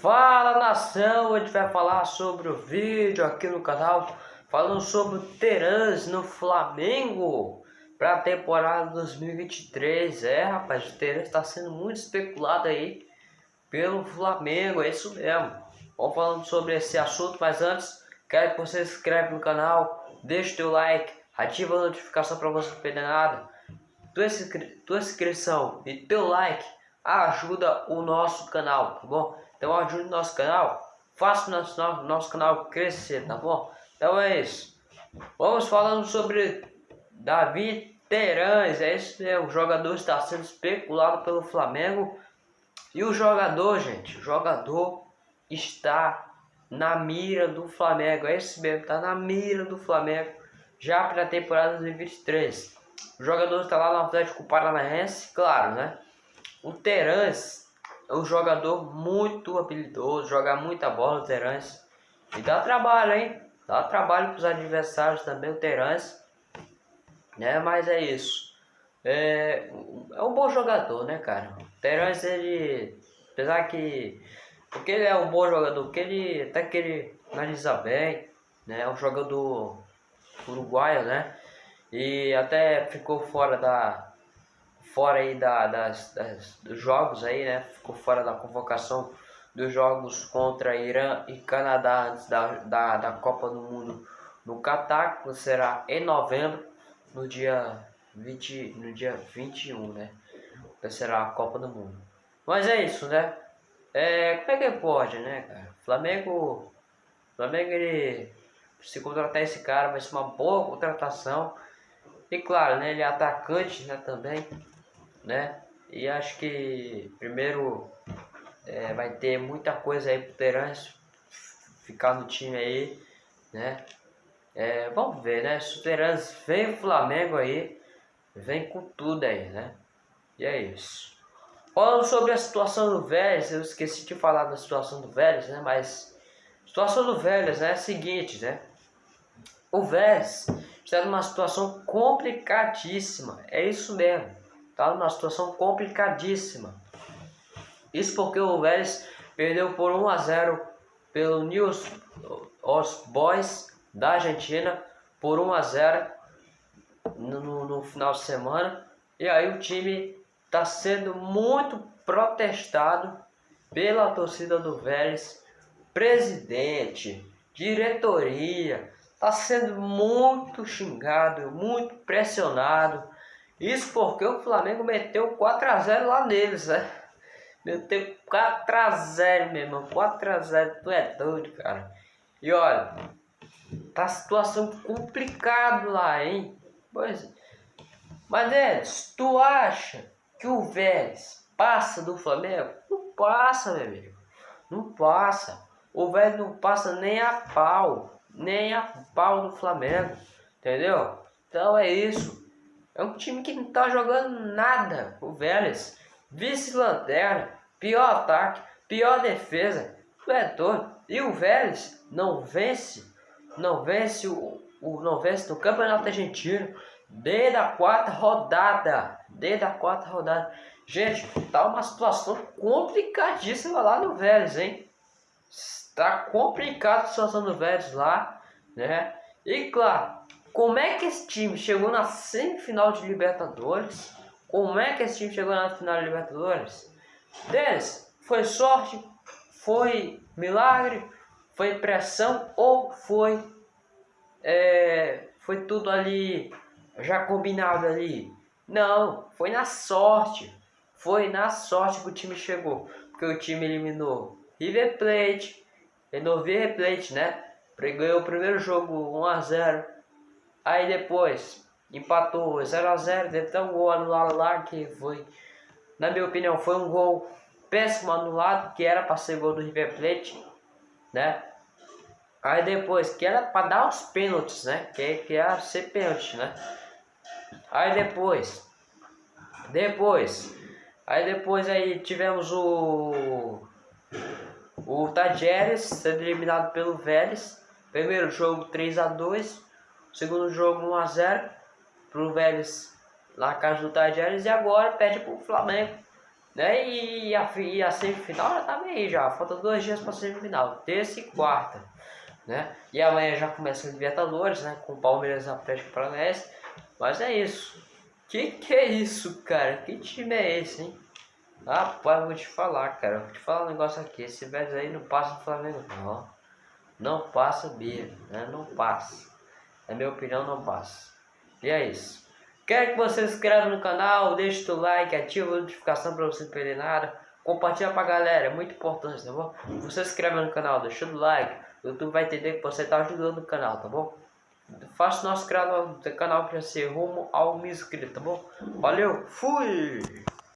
Fala nação, a gente vai falar sobre o vídeo aqui no canal Falando sobre o Terans no Flamengo Para a temporada 2023 É rapaz, o Terans está sendo muito especulado aí Pelo Flamengo, é isso mesmo. Vamos falando sobre esse assunto, mas antes Quero que você se inscreva no canal Deixe teu like, ativa a notificação para você não perder nada. Tua, tua inscrição e teu like ajuda o nosso canal, tá bom? Então ajude nosso canal, faça nosso, nosso canal crescer, tá bom? Então é isso. Vamos falando sobre Davi Terães, é isso mesmo, o jogador está sendo especulado pelo Flamengo. E o jogador, gente, o jogador está na mira do Flamengo, é isso mesmo, está na mira do Flamengo já para a temporada 2023. O jogador está lá no Atlético Paranaense, claro, né? O Terãs é um jogador muito habilidoso, joga muita bola o Terãs. E dá trabalho, hein? Dá trabalho para os adversários também, o Terãs. Né? Mas é isso. É, é um bom jogador, né, cara? O Terãs, ele... Apesar que... Porque ele é um bom jogador, porque ele... Até que ele analisa bem, né? É um jogador uruguaio, né? E até ficou fora da fora aí da, das, das, dos jogos aí, né? Ficou fora da convocação dos jogos contra Irã e Canadá antes da, da, da Copa do Mundo no Catar, que será em novembro, no dia 20, no dia 21, né? Que será a Copa do Mundo. Mas é isso, né? É, como é que pode, né, cara? Flamengo, Flamengo ele se contratar esse cara vai ser uma boa contratação. E claro, né, ele é atacante, né, também né? E acho que primeiro é, vai ter muita coisa aí pro Terence ficar no time aí, né? É, vamos ver, né? Se o Terence vem o Flamengo aí, vem com tudo aí, né? E é isso. Falando sobre a situação do Vélez, eu esqueci de falar da situação do Vélez, né? Mas situação do Vélez né, é a seguinte, né? O Vélez está numa situação complicadíssima, é isso mesmo. Está numa situação complicadíssima. Isso porque o Vélez perdeu por 1 a 0 pelo News os Boys da Argentina por 1 a 0 no, no final de semana. E aí o time está sendo muito protestado pela torcida do Vélez, presidente, diretoria, está sendo muito xingado, muito pressionado isso porque o Flamengo meteu 4x0 lá neles, né? Meteu 4x0, meu irmão. 4x0, tu é doido, cara. E olha, tá situação complicada lá, hein? Pois Mas, Edson, tu acha que o Vélez passa do Flamengo? Não passa, meu amigo. Não passa. O Vélez não passa nem a pau. Nem a pau do Flamengo. Entendeu? Então é isso. É um time que não tá jogando nada. O Vélez, vice-lanterna, pior ataque, pior defesa. Tu é doido. E o Vélez não vence, não vence o, o não vence no Campeonato Argentino desde a quarta rodada. Desde a quarta rodada. Gente, tá uma situação complicadíssima lá no Vélez, hein? Está complicada a situação do Vélez lá, né? E claro, como é que esse time chegou na semifinal de Libertadores? Como é que esse time chegou na final de Libertadores? Deles, foi sorte? Foi milagre? Foi pressão? Ou foi, é, foi tudo ali já combinado ali? Não, foi na sorte. Foi na sorte que o time chegou. Porque o time eliminou River Plate, eliminou River Plate, né? Ganhou o primeiro jogo 1 a 0 Aí depois empatou 0x0, deve ter um gol anulado lá que foi, na minha opinião, foi um gol péssimo anulado, que era para ser gol do River Plate, né? Aí depois, que era para dar os pênaltis, né? Que, que era ser pênalti, né? Aí depois, depois, aí depois aí tivemos o o Tajeres sendo eliminado pelo Vélez. Primeiro jogo 3 a 2 Segundo jogo 1x0 pro Vélez na casa do Tajeres e agora perde pro Flamengo Né? E a, e a semifinal já tá meio já, falta dois dias para semifinal, terça e quarta. Né? E amanhã já começa a Libertadores, né? Com o Palmeiras Atlético Paranaense. Mas é isso. Que que é isso, cara? Que time é esse, hein? Rapaz, vou te falar, cara. Vou te falar um negócio aqui. Esse velho aí não passa do Flamengo, não. Não passa mesmo, né? Não passa. Na minha opinião, não passa. E é isso. Quero que você se inscreva no canal, deixe o like, ative a notificação para você não perder nada. Compartilha pra galera, é muito importante, tá bom? Você se inscreve no canal, deixa o like. O YouTube vai entender que você está ajudando o canal, tá bom? Faça nosso canal, canal para ser rumo ao mil inscritos, tá bom? Valeu, fui!